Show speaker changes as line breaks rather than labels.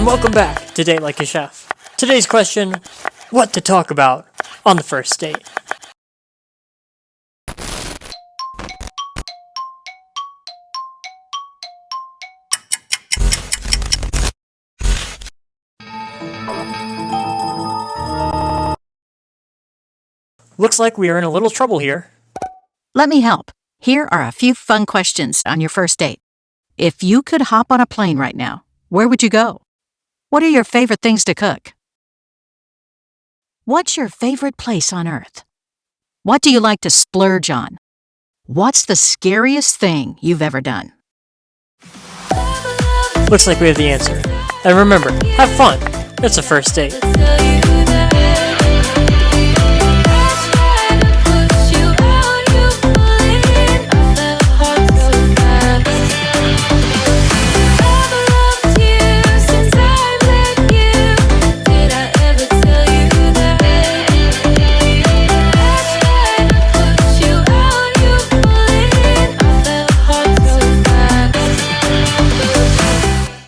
and welcome back to Date Like a Chef. Today's question what to talk about on the first date? Looks like we are in a little trouble here.
Let me help. Here are a few fun questions on your first date. If you could hop on a plane right now, where would you go? What are your favorite things to cook? What's your favorite place on earth? What do you like to splurge on? What's the scariest thing you've ever done?
Looks like we have the answer. And remember, have fun. It's a first date.